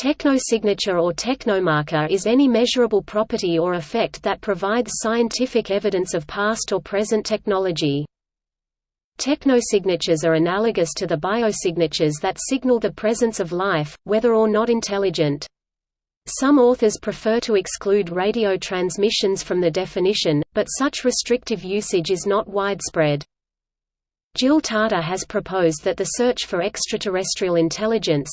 Technosignature or technomarker is any measurable property or effect that provides scientific evidence of past or present technology. Technosignatures are analogous to the biosignatures that signal the presence of life, whether or not intelligent. Some authors prefer to exclude radio transmissions from the definition, but such restrictive usage is not widespread. Jill Tarter has proposed that the search for extraterrestrial intelligence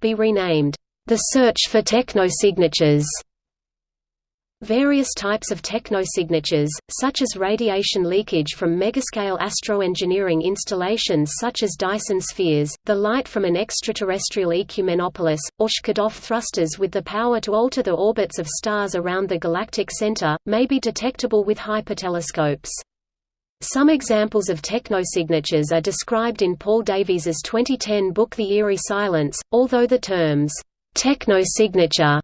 be renamed, "...the search for technosignatures." Various types of technosignatures, such as radiation leakage from megascale astroengineering installations such as Dyson spheres, the light from an extraterrestrial ecumenopolis, or Shkadov thrusters with the power to alter the orbits of stars around the galactic center, may be detectable with hypertelescopes. Some examples of technosignatures are described in Paul Davies's 2010 book The Eerie Silence, although the terms, "'technosignature'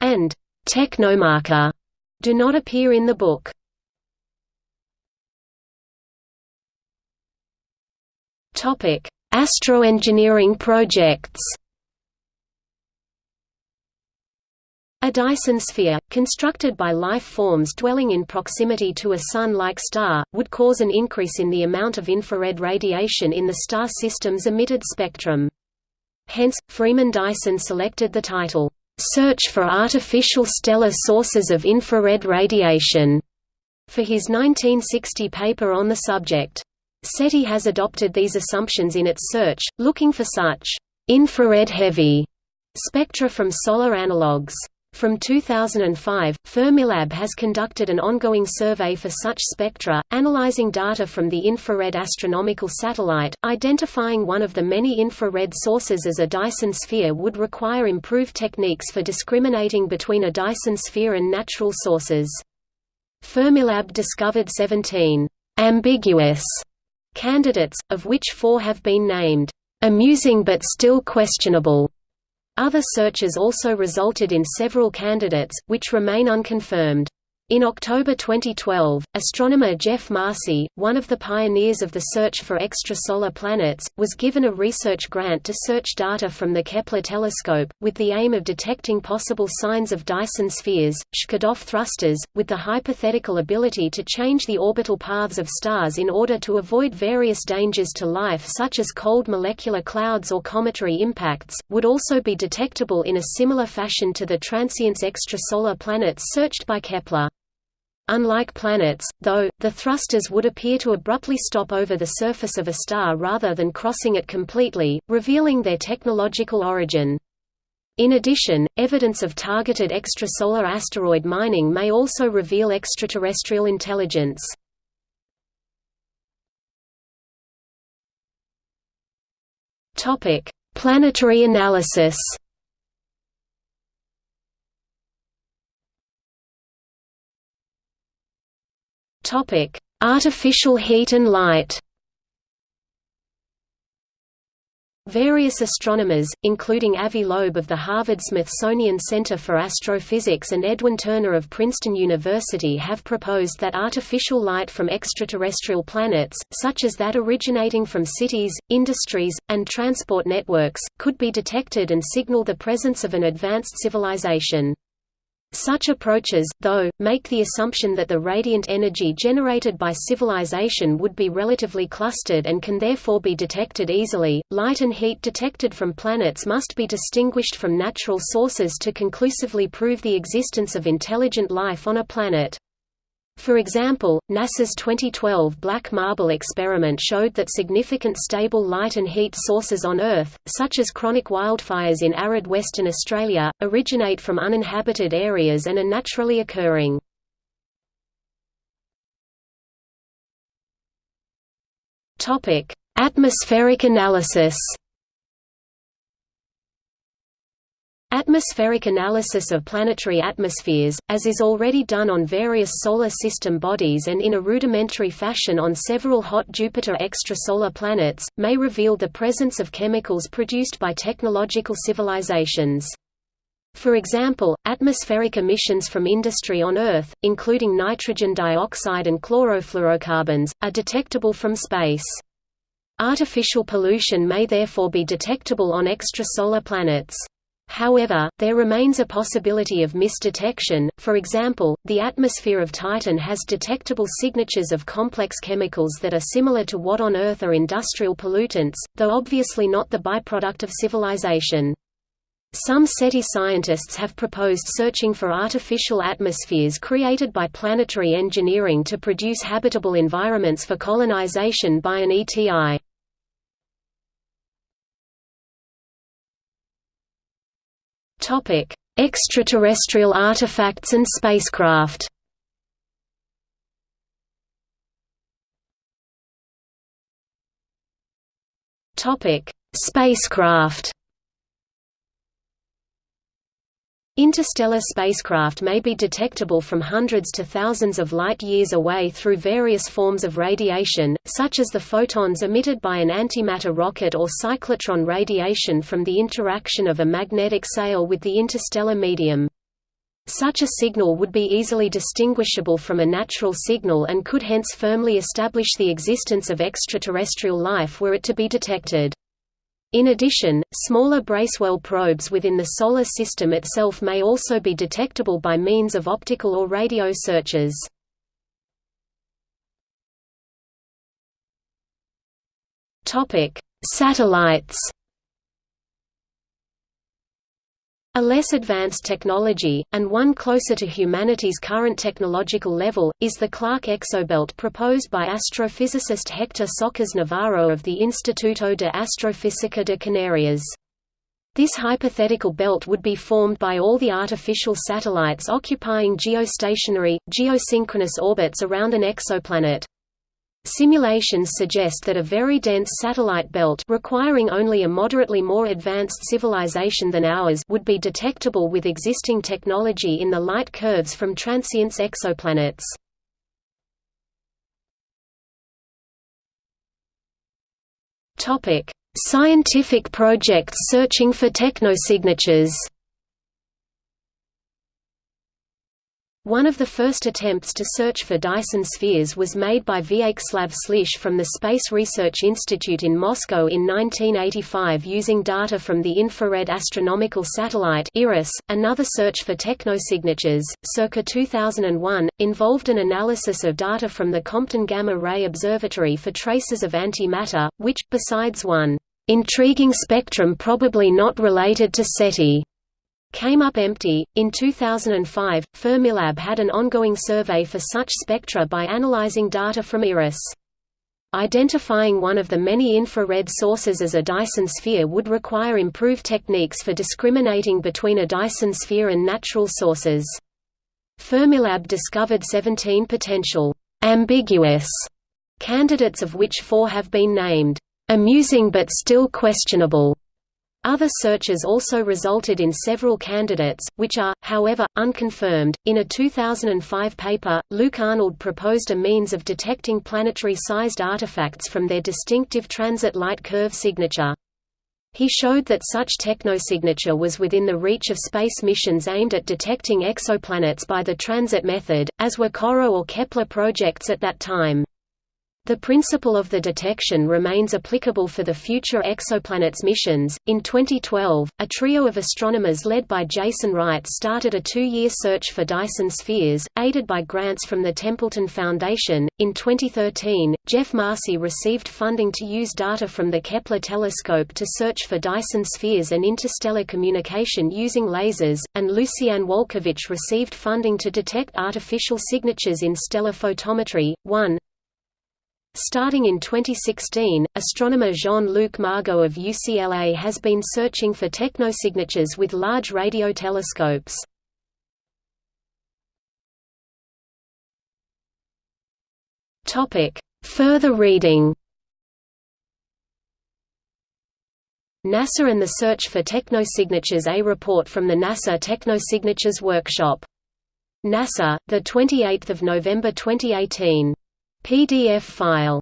and "'technomarker' do not appear in the book. Astroengineering projects A Dyson sphere, constructed by life forms dwelling in proximity to a Sun-like star, would cause an increase in the amount of infrared radiation in the star system's emitted spectrum. Hence, Freeman Dyson selected the title, "'Search for Artificial Stellar Sources of Infrared Radiation' for his 1960 paper on the subject. SETI has adopted these assumptions in its search, looking for such infrared-heavy spectra from solar analogues. From 2005, Fermilab has conducted an ongoing survey for such spectra, analyzing data from the Infrared Astronomical Satellite. Identifying one of the many infrared sources as a Dyson sphere would require improved techniques for discriminating between a Dyson sphere and natural sources. Fermilab discovered 17 ambiguous candidates, of which four have been named amusing but still questionable. Other searches also resulted in several candidates, which remain unconfirmed. In October 2012, astronomer Jeff Marcy, one of the pioneers of the search for extrasolar planets, was given a research grant to search data from the Kepler telescope, with the aim of detecting possible signs of Dyson spheres, Shkadov thrusters, with the hypothetical ability to change the orbital paths of stars in order to avoid various dangers to life such as cold molecular clouds or cometary impacts, would also be detectable in a similar fashion to the transients extrasolar planets searched by Kepler. Unlike planets, though, the thrusters would appear to abruptly stop over the surface of a star rather than crossing it completely, revealing their technological origin. In addition, evidence of targeted extrasolar asteroid mining may also reveal extraterrestrial intelligence. Planetary analysis Topic: Artificial heat and light. Various astronomers, including Avi Loeb of the Harvard-Smithsonian Center for Astrophysics and Edwin Turner of Princeton University have proposed that artificial light from extraterrestrial planets, such as that originating from cities, industries, and transport networks, could be detected and signal the presence of an advanced civilization. Such approaches, though, make the assumption that the radiant energy generated by civilization would be relatively clustered and can therefore be detected easily. Light and heat detected from planets must be distinguished from natural sources to conclusively prove the existence of intelligent life on a planet. For example, NASA's 2012 Black Marble experiment showed that significant stable light and heat sources on Earth, such as chronic wildfires in arid Western Australia, originate from uninhabited areas and are naturally occurring. Atmospheric analysis Atmospheric analysis of planetary atmospheres, as is already done on various solar system bodies and in a rudimentary fashion on several hot Jupiter extrasolar planets, may reveal the presence of chemicals produced by technological civilizations. For example, atmospheric emissions from industry on Earth, including nitrogen dioxide and chlorofluorocarbons, are detectable from space. Artificial pollution may therefore be detectable on extrasolar planets. However, there remains a possibility of misdetection, for example, the atmosphere of Titan has detectable signatures of complex chemicals that are similar to what on Earth are industrial pollutants, though obviously not the byproduct of civilization. Some SETI scientists have proposed searching for artificial atmospheres created by planetary engineering to produce habitable environments for colonization by an ETI. Topic: Extraterrestrial artifacts and spacecraft. Topic: Spacecraft. Interstellar spacecraft may be detectable from hundreds to thousands of light-years away through various forms of radiation, such as the photons emitted by an antimatter rocket or cyclotron radiation from the interaction of a magnetic sail with the interstellar medium. Such a signal would be easily distinguishable from a natural signal and could hence firmly establish the existence of extraterrestrial life were it to be detected. In addition, smaller Bracewell probes within the Solar System itself may also be detectable by means of optical or radio searches. Satellites A less advanced technology, and one closer to humanity's current technological level, is the Clarke exobelt proposed by astrophysicist Héctor Socas Navarro of the Instituto de Astrofísica de Canarias. This hypothetical belt would be formed by all the artificial satellites occupying geostationary, geosynchronous orbits around an exoplanet. Simulations suggest that a very dense satellite belt requiring only a moderately more advanced civilization than ours would be detectable with existing technology in the light curves from transients exoplanets. Topic: Scientific projects searching for technosignatures. One of the first attempts to search for Dyson spheres was made by Vyacheslav Slish from the Space Research Institute in Moscow in 1985 using data from the infrared astronomical satellite IRAS. Another search for technosignatures, circa 2001, involved an analysis of data from the Compton Gamma Ray Observatory for traces of antimatter, which, besides one intriguing spectrum probably not related to SETI, came up empty. In 2005, Fermilab had an ongoing survey for such spectra by analyzing data from IRAS. Identifying one of the many infrared sources as a Dyson sphere would require improved techniques for discriminating between a Dyson sphere and natural sources. Fermilab discovered 17 potential ambiguous candidates of which four have been named amusing but still questionable. Other searches also resulted in several candidates, which are, however, unconfirmed. In a 2005 paper, Luc Arnold proposed a means of detecting planetary sized artifacts from their distinctive transit light curve signature. He showed that such technosignature was within the reach of space missions aimed at detecting exoplanets by the transit method, as were COROT or Kepler projects at that time. The principle of the detection remains applicable for the future exoplanets missions. In 2012, a trio of astronomers led by Jason Wright started a two year search for Dyson spheres, aided by grants from the Templeton Foundation. In 2013, Jeff Marcy received funding to use data from the Kepler telescope to search for Dyson spheres and interstellar communication using lasers, and Lucianne Walkowicz received funding to detect artificial signatures in stellar photometry. 1. Starting in 2016, astronomer Jean-Luc Margot of UCLA has been searching for technosignatures with large radio telescopes. Further reading NASA and the Search for Technosignatures A report from the NASA Technosignatures Workshop. NASA, 28 November 2018 PDF file